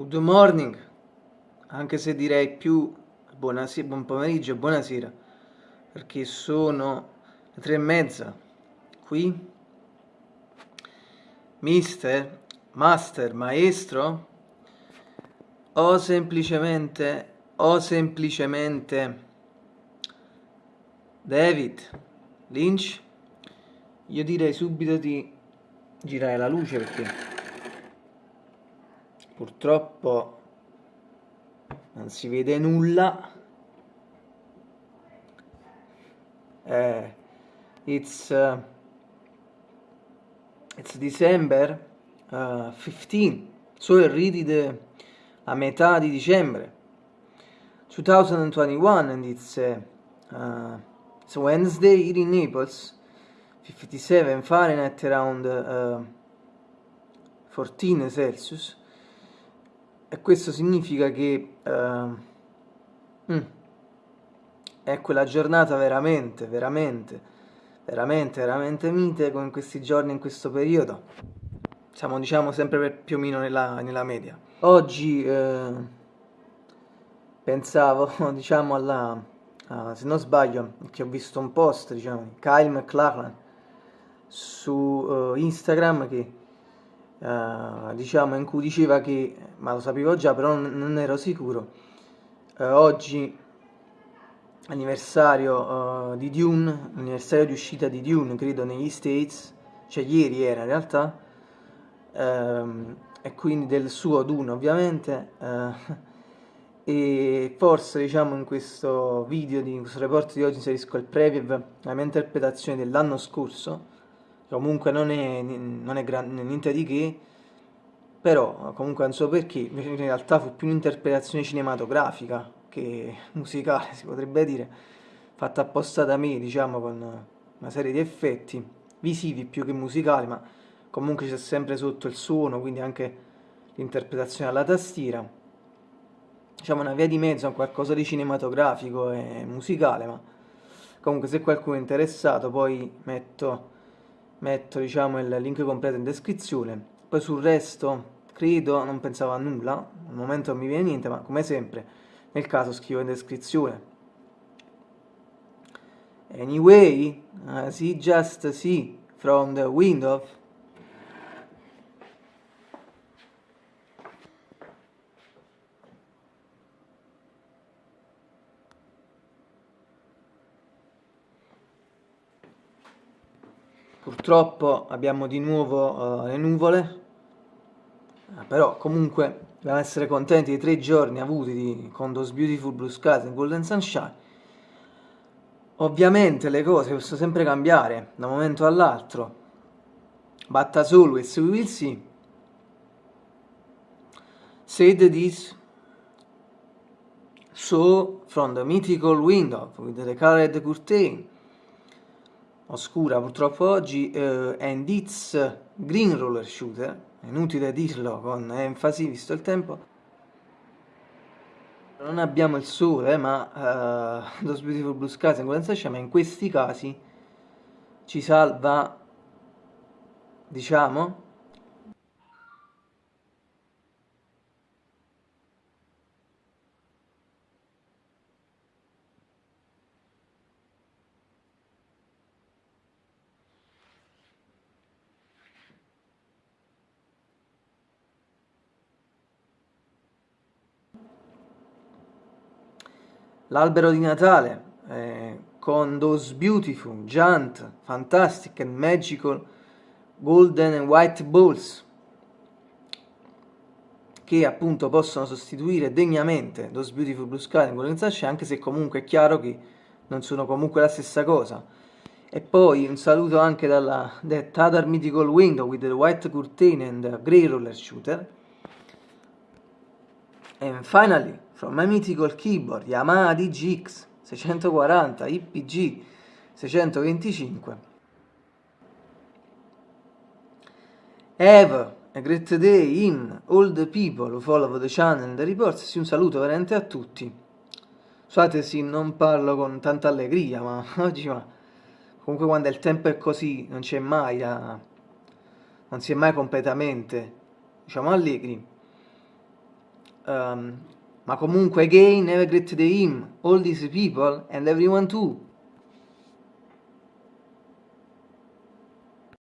Good morning, anche se direi più buonasera, buon pomeriggio buonasera, perché sono le tre e mezza qui. Mister, master, maestro, o semplicemente, o semplicemente David Lynch, io direi subito di girare la luce perché purtroppo non si vede nulla. Eh, it's uh, it's December uh, 15 so already the a metà di dicembre. 2021 and it's uh, it's Wednesday here in Naples. 57 Fahrenheit around uh, 14 Celsius e questo significa che uh, mm, è quella giornata veramente, veramente, veramente, veramente mite come in questi giorni, in questo periodo. Siamo diciamo sempre più o meno nella, nella media. Oggi eh, pensavo diciamo alla, uh, se non sbaglio, che ho visto un post diciamo, di Kyle McLachlan su uh, Instagram che uh, diciamo in cui diceva che, ma lo sapevo già però non, non ero sicuro, uh, oggi anniversario uh, di Dune, anniversario di uscita di Dune credo negli States, cioè ieri era in realtà, um, e quindi del suo Dune ovviamente, e forse diciamo in questo video, di, in questo report di oggi inserisco il preview, la mia interpretazione dell'anno scorso, comunque non è, non è gran, niente di che, però comunque non so perché, in realtà fu più un'interpretazione cinematografica che musicale, si potrebbe dire, fatta apposta da me, diciamo, con una serie di effetti visivi più che musicali, ma comunque c'è sempre sotto il suono, quindi anche l'interpretazione alla tastiera. Diciamo una via di mezzo a qualcosa di cinematografico e musicale, ma comunque se qualcuno è interessato poi metto metto diciamo il link completo in descrizione poi sul resto credo non pensavo a nulla al momento non mi viene niente ma come sempre nel caso scrivo in descrizione. Anyway uh, see just see from the window. Purtroppo abbiamo di nuovo uh, le nuvole però comunque dobbiamo essere contenti dei tre giorni avuti di, con Those Beautiful Blue Skies e Golden Sunshine. Ovviamente le cose possono sempre cambiare da un momento all'altro. But as always we will see. Said this so from the mythical window with the colored curtain. Oscura purtroppo oggi, eh, and it's green roller shooter, inutile dirlo con enfasi visto il tempo. Non abbiamo il sole, ma uh, Those Beautiful Blue Skies in ma in questi casi ci salva, diciamo, l'albero di Natale eh, con those beautiful, giant, fantastic and magical golden and white balls che appunto possono sostituire degnamente Those Beautiful Blue Sky in Golden Sunshine, anche se comunque è chiaro che non sono comunque la stessa cosa. E poi un saluto anche dalla That Other Mythical Window with the White Curtain and the Grey Roller Shooter. And finally, from my mythical keyboard, Yamaha DGX 640 IPG 625. Have a great day in all the people who follow the channel the reports. Un saluto veramente a tutti. Scusate sì, non parlo con tanta allegria, ma oggi ma comunque quando il tempo è così non c'è mai la... non si è mai completamente diciamo allegri. Um, ma comunque again a great day him, all these people and everyone too.